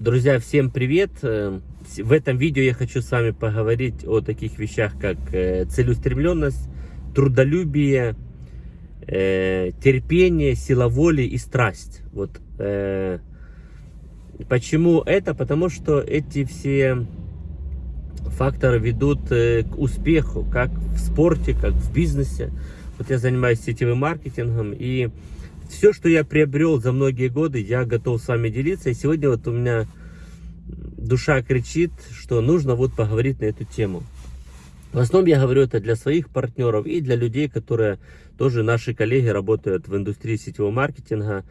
Друзья, всем привет! Э, В этом видео я хочу с вами поговорить о таких вещах, как э, целеустремленность, трудолюбие, э, терпение, сила воли и страсть. Вот почему это? Потому что эти все факторы ведут к успеху, как в спорте, как в бизнесе. Вот я занимаюсь сетевым маркетингом и все, что я приобрел за многие годы, я готов с вами делиться. И сегодня вот у меня душа кричит, что нужно вот поговорить на эту тему. В основном я говорю это для своих партнеров и для людей, которые тоже наши коллеги работают в индустрии сетевого маркетинга.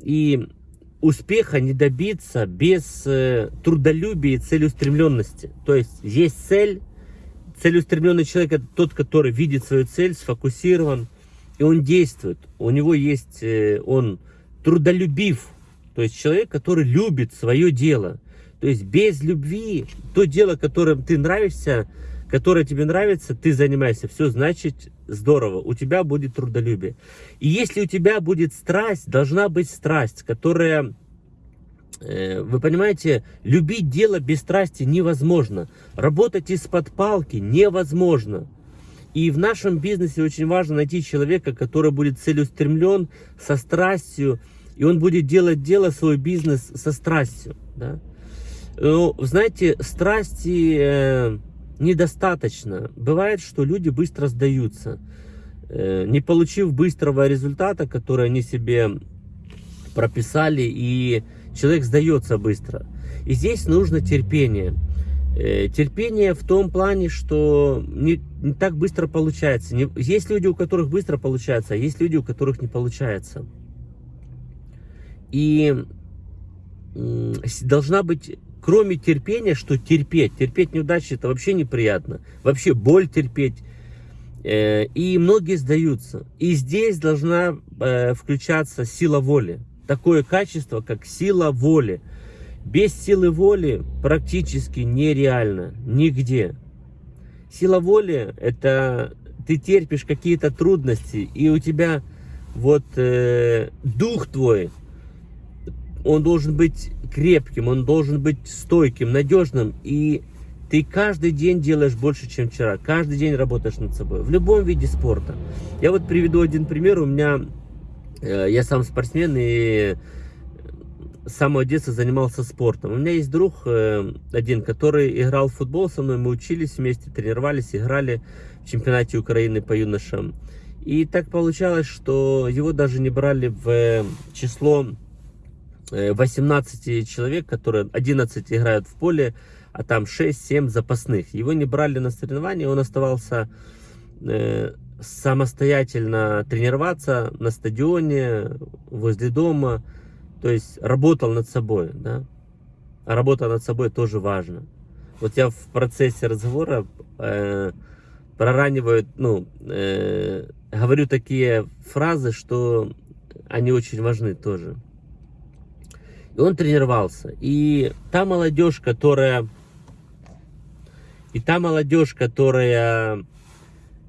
И успеха не добиться без э, трудолюбия и целеустремленности. То есть есть цель, целеустремленный человек это тот, который видит свою цель, сфокусирован, и он действует. У него есть, э, он трудолюбив, то есть человек, который любит свое дело. То есть без любви, то дело, которым ты нравишься, которое тебе нравится, ты занимаешься, все значит здорово, у тебя будет трудолюбие. И если у тебя будет страсть, должна быть страсть, которая, э, вы понимаете, любить дело без страсти невозможно. Работать из-под палки невозможно. И в нашем бизнесе очень важно найти человека, который будет целеустремлен, со страстью, и он будет делать дело, свой бизнес со страстью. Да? Ну, знаете, страсти э, недостаточно. Бывает, что люди быстро сдаются, э, не получив быстрого результата, который они себе прописали, и человек сдается быстро. И здесь нужно терпение. Э, терпение в том плане, что не, не так быстро получается. Не, есть люди, у которых быстро получается, а есть люди, у которых не получается. И должна быть, кроме терпения, что терпеть. Терпеть неудачи это вообще неприятно. Вообще боль терпеть. Э, и многие сдаются. И здесь должна э, включаться сила воли. Такое качество, как сила воли. Без силы воли практически нереально, нигде. Сила воли – это ты терпишь какие-то трудности, и у тебя вот э, дух твой, он должен быть крепким, он должен быть стойким, надежным, и ты каждый день делаешь больше, чем вчера, каждый день работаешь над собой, в любом виде спорта. Я вот приведу один пример, у меня, э, я сам спортсмен, и с самого детства занимался спортом. У меня есть друг э, один, который играл в футбол со мной, мы учились вместе, тренировались, играли в чемпионате Украины по юношам. И так получалось, что его даже не брали в э, число 18 э, человек, которые 11 играют в поле, а там 6-7 запасных. Его не брали на соревнования, он оставался э, самостоятельно тренироваться на стадионе, возле дома, то есть работал над собой, да. А работа над собой тоже важно. Вот я в процессе разговора э, прораниваю, ну, э, говорю такие фразы, что они очень важны тоже. И он тренировался. И та молодежь, которая... И та молодежь, которая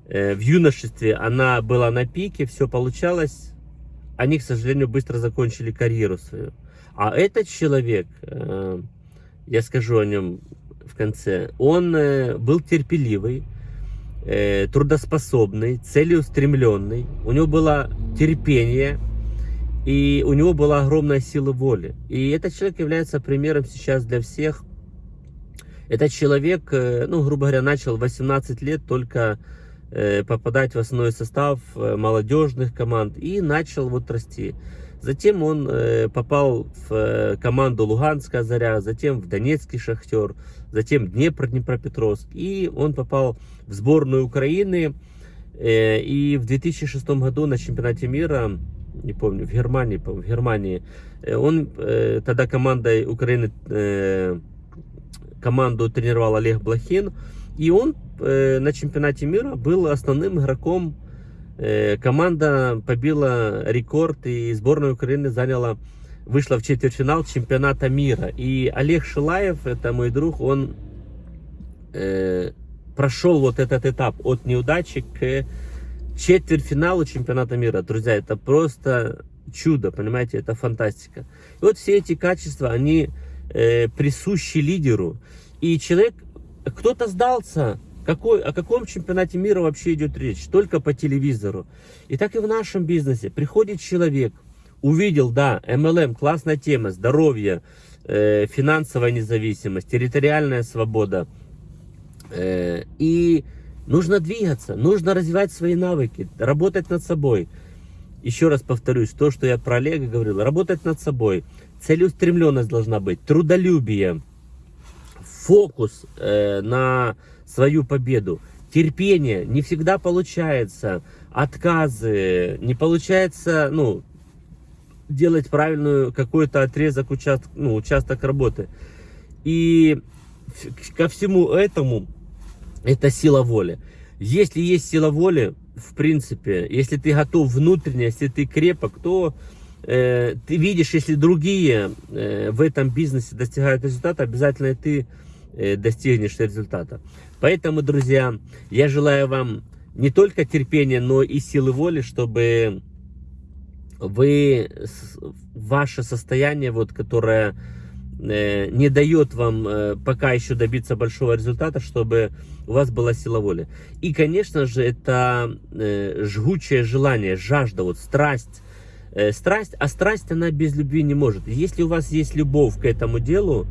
э, в юношестве, она была на пике, все получалось они, к сожалению, быстро закончили карьеру свою. А этот человек, э, я скажу о нем в конце, он э, был терпеливый, э, трудоспособный, целеустремленный, у него было терпение, и у него была огромная сила воли. И этот человек является примером сейчас для всех. Этот человек, ну, грубо говоря, начал 18 лет только попадать в основной состав э, молодежных команд и начал вот расти. Затем он э, попал в команду Луганская Заря, затем в Донецкий Шахтер, затем Днепр Днепропетровск. И он попал в сборную Украины. И в 2006 году на чемпионате мира, не помню, в Германии, в Германии, он тогда командой Украины, команду тренировал Олег Блохин. И он э, на чемпионате мира был основным игроком. Команда побила рекорд и сборная Украины заняла, вышла в четвертьфинал чемпионата мира. И Олег Шилаев, это мой друг, он прошел вот этот этап от неудачи к четвертьфиналу чемпионата мира. Друзья, это просто чудо, понимаете, это фантастика. И вот все эти качества, они э, присущи лидеру. И человек, кто-то сдался, какой, о каком чемпионате мира вообще идет речь? Только по телевизору. И так и в нашем бизнесе. Приходит человек, увидел, да, MLM, классная тема, здоровье, э, финансовая независимость, территориальная свобода. Э, и нужно двигаться, нужно развивать свои навыки, работать над собой. Еще раз повторюсь, то, что я про Олега говорил, работать над собой. Целеустремленность должна быть, трудолюбие, фокус э, на свою победу. Терпение не всегда получается, отказы, не получается, ну, делать правильную какой-то отрезок, участок, ну, участок работы. И ко всему этому это сила воли. Если есть сила воли, в принципе, если ты готов внутренне, если ты крепок, то э, ты видишь, если другие э, в этом бизнесе достигают результата, обязательно ты э, достигнешь результата. Поэтому, друзья, я желаю вам не только терпения, но и силы воли, чтобы вы, ваше состояние, вот, которое э, не дает вам э, пока еще добиться большого результата, чтобы у вас была сила воли. И, конечно же, это э, жгучее желание, жажда, вот страсть. Страсть, а страсть, она без любви не может. Если у вас есть любовь к этому делу, Э,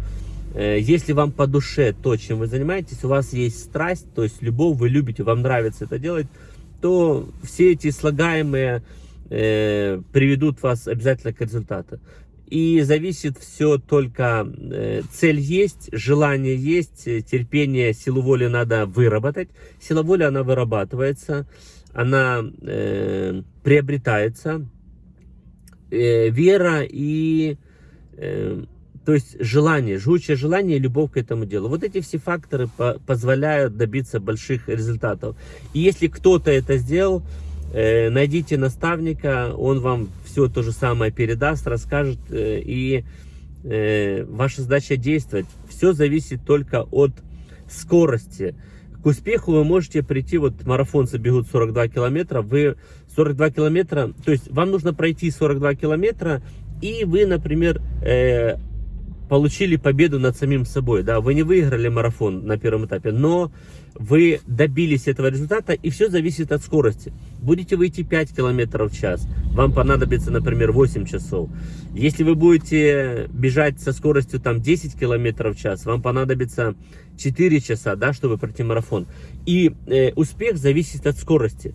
если вам по душе то, чем вы занимаетесь, у вас есть страсть, то есть любовь, вы любите, вам нравится это делать, то все эти слагаемые э, приведут вас обязательно к результату. И зависит все только, э, цель есть, желание есть, терпение, силу воли надо выработать. Сила воли, она вырабатывается, она э, приобретается. Э, вера и... Э, то есть желание, жгучее желание и любовь к этому делу. Вот эти все факторы по позволяют добиться больших результатов. И если кто-то это сделал, э, найдите наставника, он вам все то же самое передаст, расскажет. Э, и э, ваша задача действовать. Все зависит только от скорости. К успеху вы можете прийти, вот марафонцы бегут 42 километра, вы 42 километра, то есть вам нужно пройти 42 километра, и вы, например, э, получили победу над самим собой, да, вы не выиграли марафон на первом этапе, но вы добились этого результата, и все зависит от скорости. Будете выйти 5 километров в час, вам понадобится, например, 8 часов. Если вы будете бежать со скоростью там 10 километров в час, вам понадобится 4 часа, да, чтобы пройти марафон. И э, успех зависит от скорости.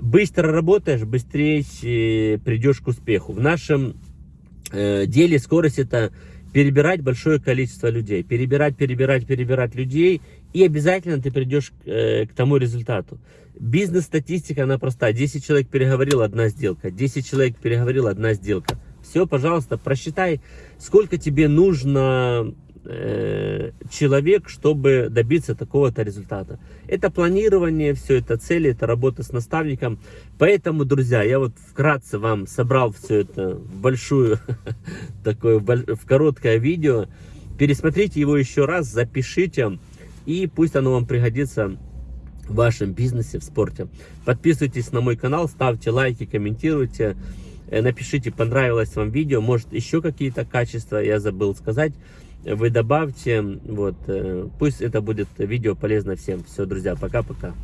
Быстро работаешь, быстрее э, придешь к успеху. В нашем э, деле скорость это перебирать большое количество людей, перебирать, перебирать, перебирать людей, и обязательно ты придешь к, э, к тому результату. Бизнес-статистика, она проста. 10 человек переговорил, одна сделка. 10 человек переговорил, одна сделка. Все, пожалуйста, просчитай, сколько тебе нужно Э, человек, чтобы добиться такого-то результата. Это планирование, все это цели, это работа с наставником. Поэтому, друзья, я вот вкратце вам собрал все это в большую, такое, в короткое видео. Пересмотрите его еще раз, запишите, и пусть оно вам пригодится в вашем бизнесе, в спорте. Подписывайтесь на мой канал, ставьте лайки, комментируйте. Э, напишите, понравилось вам видео, может еще какие-то качества я забыл сказать вы добавьте, вот, э, пусть это будет видео полезно всем. Все, друзья, пока-пока.